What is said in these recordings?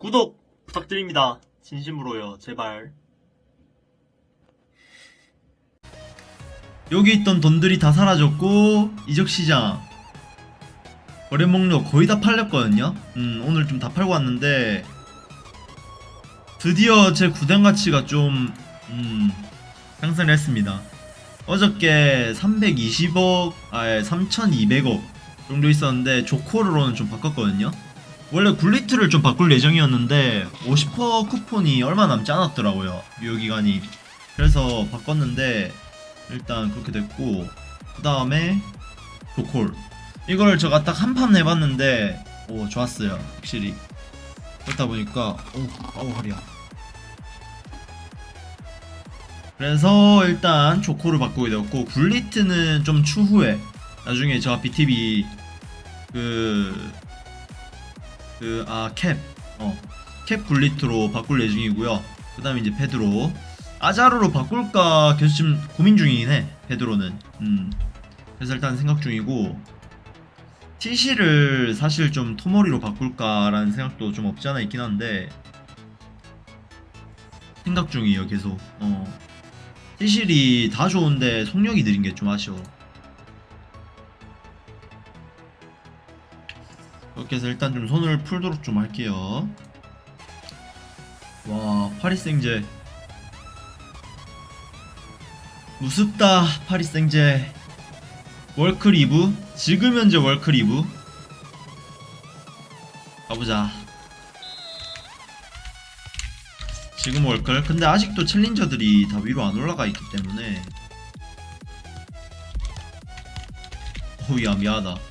구독 부탁드립니다. 진심으로요. 제발. 여기 있던 돈들이 다 사라졌고 이적시장 거래 목록 거의 다 팔렸거든요 음 오늘 좀 다 팔고 왔는데 드디어 제 구단 가치가 좀 음, 상승을 했습니다 어저께 320억 아예 3200억 정도 있었는데 조코르로는 좀 바꿨거든요 원래 굴리트를 좀 바꿀 예정이었는데 50% 쿠폰이 얼마 남지 않았더라고요 유효기간이. 그래서 바꿨는데 일단 그렇게 됐고 그 다음에 조콜. 이걸 제가 딱 한 판 해봤는데 오 좋았어요 확실히. 그렇다 보니까 오 아우 허리야. 그래서 일단 조콜을 바꾸게 되었고 굴리트는 좀 추후에 나중에 제가 BTV 그 그 아 캡. 어 캡 굴리트로 바꿀 예정이고요. 그 다음에 이제 페드로. 아자르로 바꿀까 계속 지금 고민 중이긴 해 페드로는. 음. 그래서 일단 생각 중이고 TC를 사실 좀 토모리로 바꿀까라는 생각도 좀 없지 않아 있긴 한데 생각 중이에요 계속. 어. TC이 다 좋은데 속력이 느린 게 좀 아쉬워 그렇게 해서 일단 좀 손을 풀도록 좀 할게요. 와 파리 생제. 무섭다 파리 생제. 월크 리브. 지금 현재 월크 리브. 가보자. 지금 월클. 근데 아직도 챌린저들이 다 위로 안 올라가 있기 때문에. 어우야 미안하다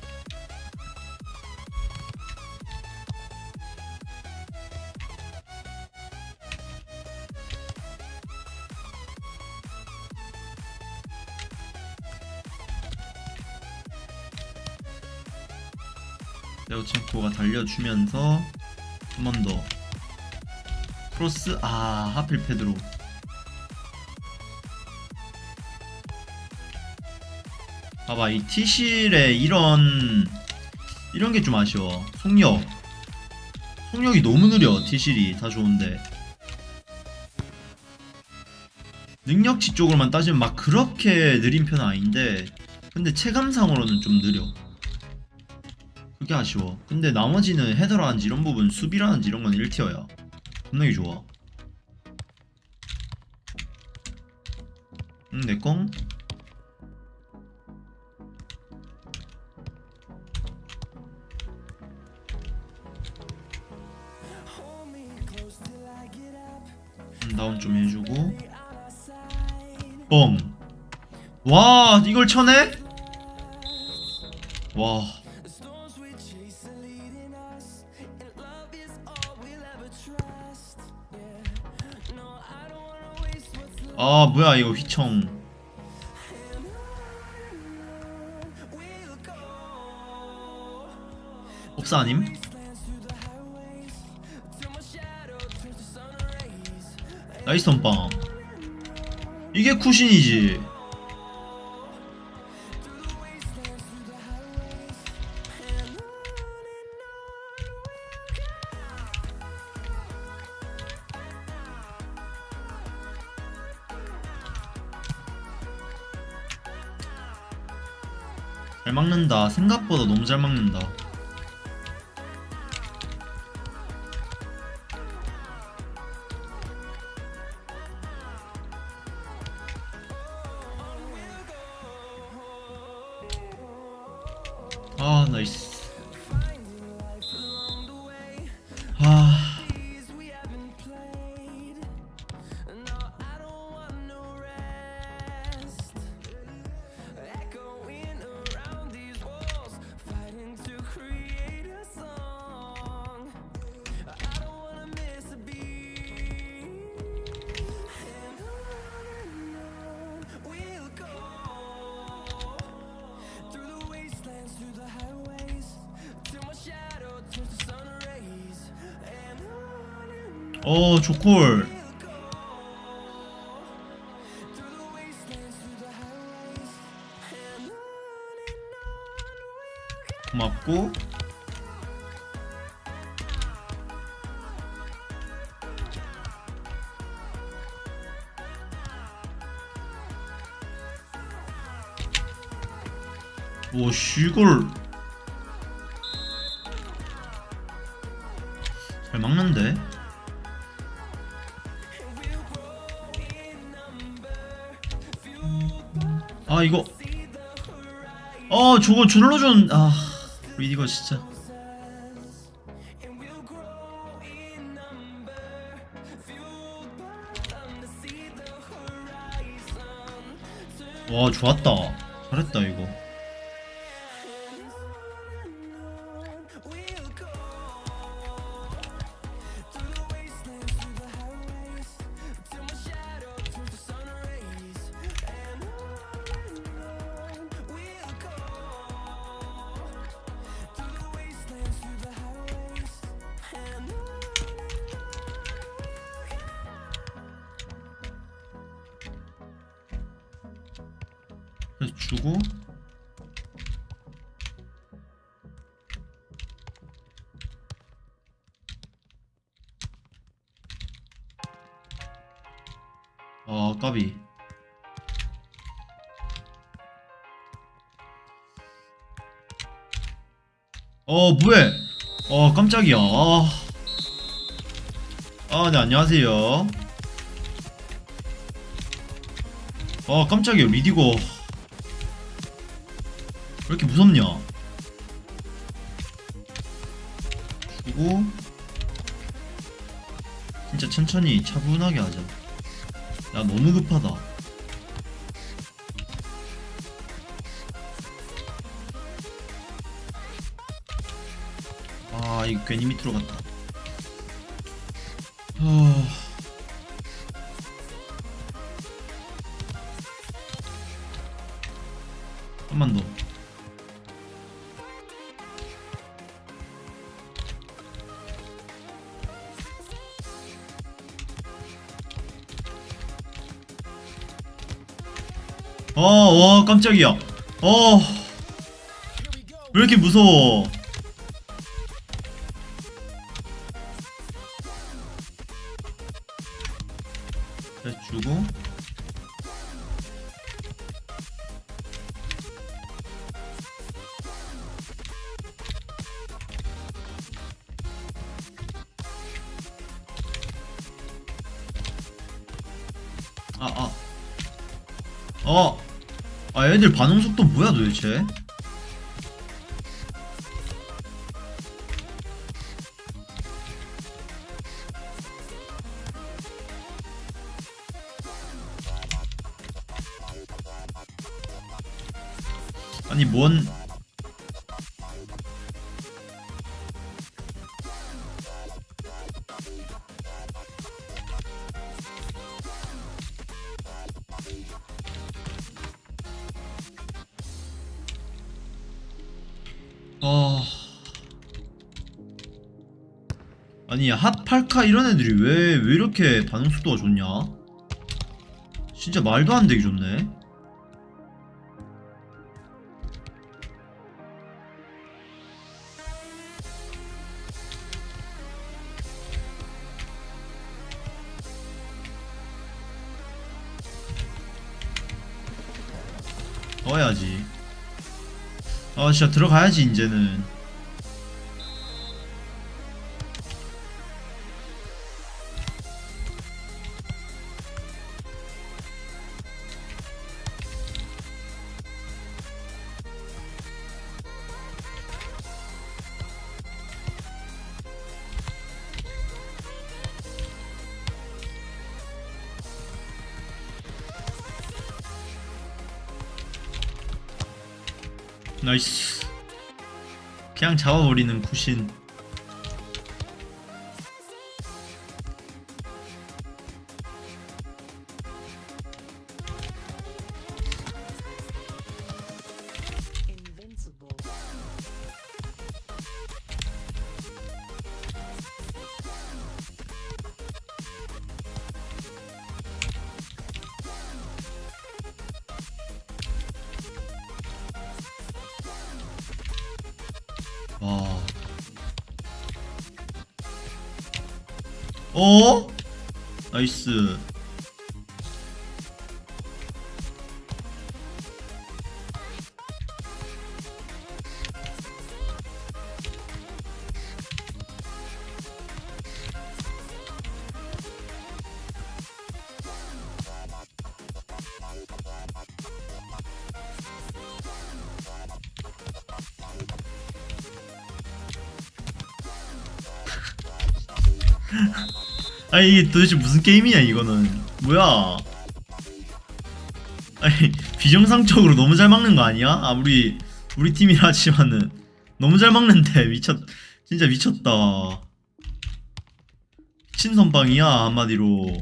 레오첸코가 달려주면서 한 번 더. 크로스 아 하필 패드로. 봐봐 이 티실의 이런 이런 게 좀 아쉬워. 속력. 속력이 너무 느려 티실이. 다 좋은데. 능력치 쪽으로만 따지면 막 그렇게 느린 편은 아닌데 근데 체감상으로는 좀 느려 그게 아쉬워. 근데 나머지는 헤더라든지 이런 부분, 수비라든지 이런 건 1티어야. 겁나게 좋아. 응, 내꺼? 음, 다운 좀 해주고. 뻥. 와, 이걸 쳐내? 와. 아 뭐야 이거 휘청. 없사 아님? 나이스 선빵. 이게 쿠신이지 잘 막는다. 생각보다 너무 잘 막는다. 아 나이스 어 조콜. 고맙고. 오 쉬골. 잘 막는데? 아 이거. 어 저거 줄러준 아 리디거 진짜. 와 좋았다. 잘했다 이거 주고 아 까비. 어 뭐해? 어 깜짝이야. 아, 아, 네 안녕하세요. 아 깜짝이야. 리디고. 왜 이렇게 무섭냐? 주고 진짜 천천히 차분하게 하자. 야 너무 급하다. 아 이거 괜히 밑으로 갔다. 하... 와, 깜짝이야. 어, 왜 이렇게 무서워? 그래, 주고. 아, 아. 어. 아, 애들 반응 속도 뭐야 도대체? 아니 뭔 아니 핫팔카 이런 애들이 왜 왜 이렇게 반응 속도가 좋냐? 진짜 말도 안 되게 좋네. 넣어야지. 아 진짜 들어가야지 이제는. 나이스. 그냥 잡아버리는 구신. 와. 어? 나이스. 아니 이게 도대체 무슨 게임이냐 이거는. 뭐야? 아니 비정상적으로 너무 잘 막는 거 아니야? 아무리 우리 팀이라 하지만은. 너무 잘 막는데 미쳤 진짜 미쳤다. 미친 선빵이야 한마디로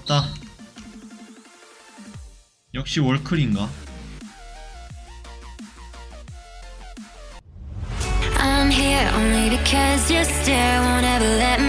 좋았다 역시 월클인가? I'm here only because your stare won't ever let